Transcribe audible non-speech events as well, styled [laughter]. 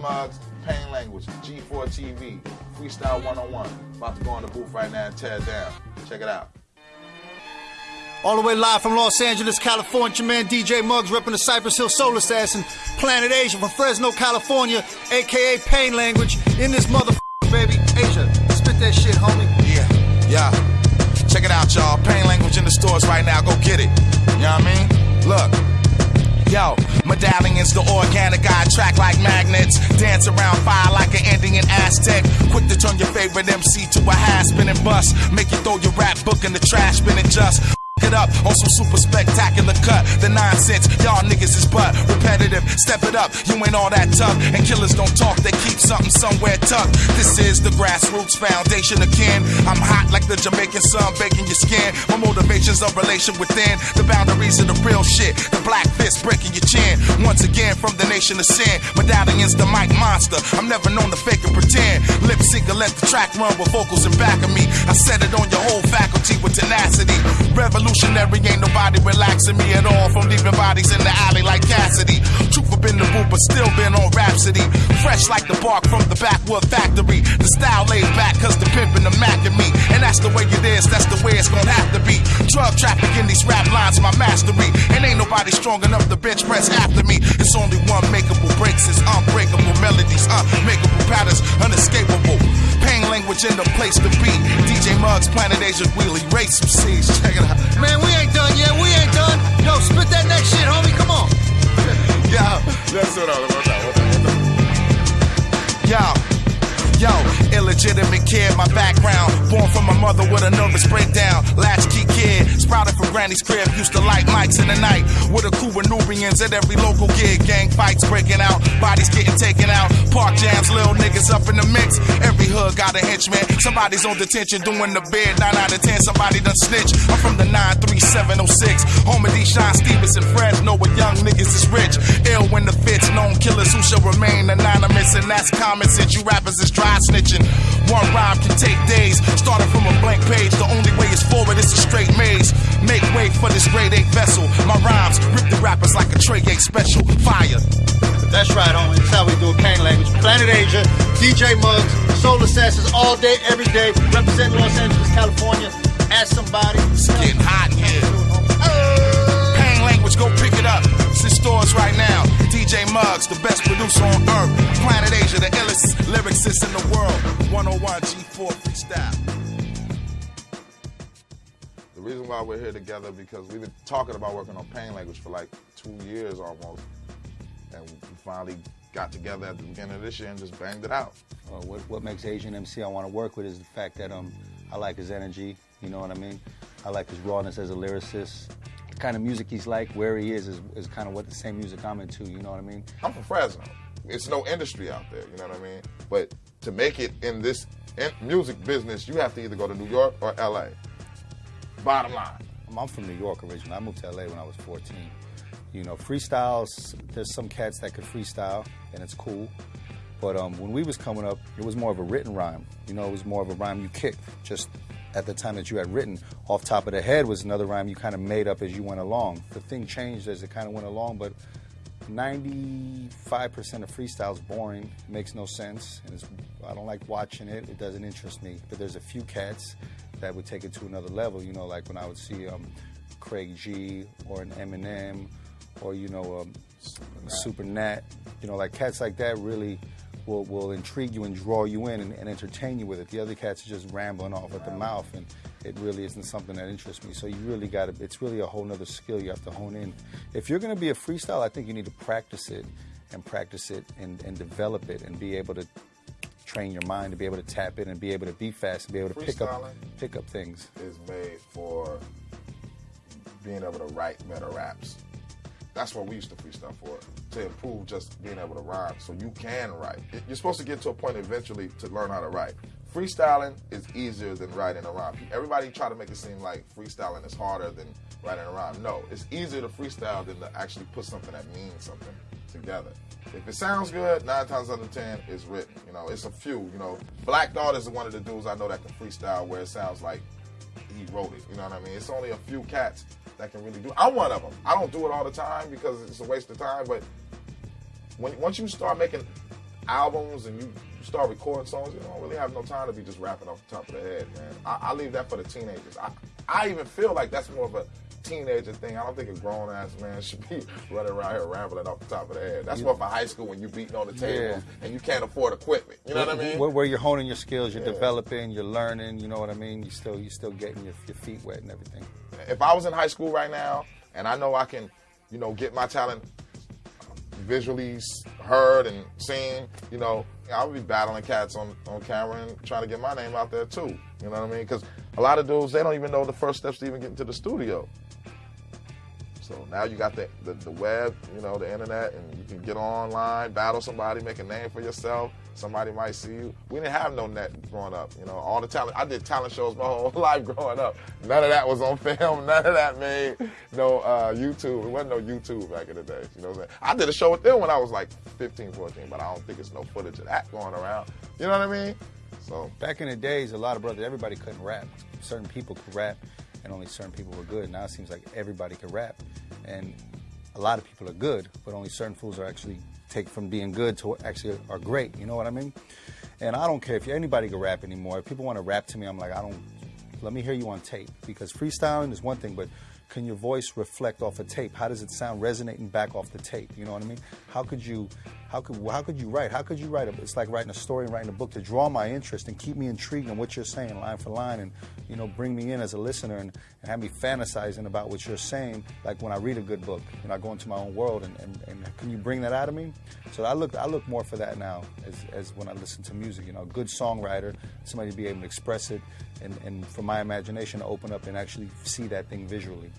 Muggs, Pain Language, G4 TV, Freestyle 101. About to go on the booth right now and tear it down. Check it out. All the way live from Los Angeles, California, man. DJ Muggs repping the Cypress Hill Soul Assassin. Planet Asia from Fresno, California, aka Pain Language. In this motherfucker, baby. Asia, spit that shit, homie. Yeah, yeah. Check it out, y'all. Pain Language in the stores right now. Go get it. You know what I mean? Look. Medallions, the organic I attract like magnets. Dance around fire like an Indian Aztec. Quick to turn your favorite MC to a high spinning bus. Make you throw your rap book in the trash, spinning just it up on some super spectacular cut. The nonsense, y'all niggas is but repetitive. Step it up, you ain't all that tough. And killers don't talk, they keep something somewhere tucked. This is the grassroots foundation again. I'm hot like the Jamaican sun, baking your skin. My motivation's a relation within the boundaries of the real shit. The black fist breaking your chin. Once again, from the nation of sin. Medallions, the mic monster. I'm never known to fake and pretend. Lip sync let the track run with vocals in back of me. I set it on your whole faculty with revolutionary, ain't nobody relaxing me at all from leaving bodies in the alley like Cassidy. Truth have been the but still been on Rhapsody. Fresh like the bark from the backwood factory. The style laid back, cause the pimpin' the Mac and me. And that's the way it is, that's the way it's gonna have to be. Drug trafficking these rap lines, my mastery. And ain't nobody strong enough to bench press after me. It's only one makeable breaks, it's unbreakable melodies, unmakeable patterns, unescapable. Pain language in the place to be. DJ Muggs, Planet Asia, Wheelie, race some C's. Check it out. Man, we ain't done yet. We ain't done. Yo, spit that next shit, homie. Come on. [laughs] Yo, let's do it. Yo. Yo, illegitimate kid, my background. Born from a mother with a nervous breakdown. Latchkey kid, sprouted from granny's crib. Used to light mics in the night. With a crew of Nubians at every local gig. Gang fights breaking out, bodies getting taken out. Park jams, little niggas up in the mix. Every hood got a henchman. Somebody's on detention doing the bid. 9 out of 10, somebody done snitch. I'm from the 93706. Home of Deshaun Stevens and friends know what young niggas is rich. Ill when the fits, known killers who shall remain anonymous. And that's common since you rappers is try snitching. One rhyme can take days. Starting from a blank page, the only way is forward, it's a straight maze. Make way for this grade 8 vessel. My rhymes rip the rappers like a Trey 8 special. Fire. That's right, homie. That's how we do it. Pain language. Planet Asia, DJ Muggs, Soul Assassins, all day, every day. Representing Los Angeles, California. Ask somebody. It's getting hot in here. Pain language, go pick it up. It's in stores right now. DJ Muggs, the best producer on earth. Planet Asia, the illest in the world. 101 G4 freestyle. The reason why we're here together because we've been talking about working on pain language for like two years almost, and we finally got together at the beginning of this year and just banged it out. Uh, what, what makes Asian MC I want to work with is the fact that um, I like his energy. You know what I mean? I like his rawness as a lyricist the kind of music he's like, where he is, is, is kind of what the same music I'm into. You know what I mean? I'm from Fresno. It's no industry out there. You know what I mean? But to make it in this in music business, you have to either go to New York or LA. Bottom line. I'm from New York originally. I moved to LA when I was 14. You know, freestyles, there's some cats that could freestyle, and it's cool. But um, when we was coming up, it was more of a written rhyme. You know, it was more of a rhyme you kicked, just at the time that you had written. Off top of the head was another rhyme you kind of made up as you went along. The thing changed as it kind of went along, but 95% of freestyle is boring, makes no sense, and I don't like watching it. It doesn't interest me. But there's a few cats that would take it to another level. You know, like when I would see um, Craig G or an Eminem or you know um, Super Nat. You know, like cats like that really will, will intrigue you and draw you in and, and, entertain you with it. The other cats are just rambling off at the mouth, and it really isn't something that interests me. So you really got to, it's really a whole other skill you have to hone in. If you're going to be a freestyle, I think you need to practice it and practice it and, and develop it and be able to train your mind to be able to tap in and be able to be fast and be able to pick up pick up things. Is made for being able to write better raps. That's what we used to freestyle for, to improve just being able to rhyme. So you can write. You're supposed to get to a point eventually to learn how to write. Freestyling is easier than writing a rhyme. Everybody try to make it seem like freestyling is harder than writing a rhyme. No, it's easier to freestyle than to actually put something that means something together. If it sounds good, nine times out of ten, it's written. You know, it's a few. You know, Black Thought is one of the dudes I know that can freestyle where it sounds like he wrote it. You know what I mean? It's only a few cats that can really do. It. I'm one of them. I don't do it all the time because it's a waste of time. But when once you start making albums and you start recording songs, you don't really have no time to be just rapping off the top of the head, man. I, I leave that for the teenagers. I, I even feel like that's more of a teenager thing. I don't think a grown ass man [laughs] should be running around here rambling off the top of the head. That's more for high school when you're beating on the tables Yeah. and you can't afford equipment. You know what I mean? Where, where you're honing your skills, you're Yeah. developing, you're learning. You know what I mean. You still, you still getting your, your feet wet and everything. if I was in high school right now and I know I can, you know, get my talent visually heard and seen, you know, I would be battling cats on, on camera and trying to get my name out there too. You know what I mean? Because a lot of dudes, they don't even know the first steps to even get into the studio. So now you got the, the, the web, you know, the internet, and you can get online, battle somebody, make a name for yourself. Somebody might see you. We didn't have no net growing up, you know. All the talent, I did talent shows my [laughs] whole life growing up. None of that was on [laughs] film. None of that made no uh, YouTube. It wasn't no YouTube back in the day. You know what I'm saying? I did a show with them when I was like 15, 14, but I don't think it's no footage of that going around. You know what I mean? So Back in the days, a lot of brothers, everybody couldn't rap. Certain people could rap, and only certain people were good. Now it seems like everybody can rap, and a lot of people are good, but only certain fools are actually take from being good to actually are great. You know what I mean? And I don't care if anybody can rap anymore. If people want to rap to me, I'm like, I don't. Let me hear you on tape because freestyling is one thing, but can your voice reflect off a tape? How does it sound resonating back off the tape? You know what I mean? How could you, how could how could you write? How could you write? A, it's like writing a story and writing a book to draw my interest and keep me intrigued in what you're saying line for line, and you know bring me in as a listener and, and have me fantasizing about what you're saying. Like when I read a good book, know, I go into my own world, and, and, and can you bring that out of me? So I look I look more for that now as, as when I listen to music. You know, a good songwriter, somebody to be able to express it, and, and for my imagination to open up and actually see that thing visually.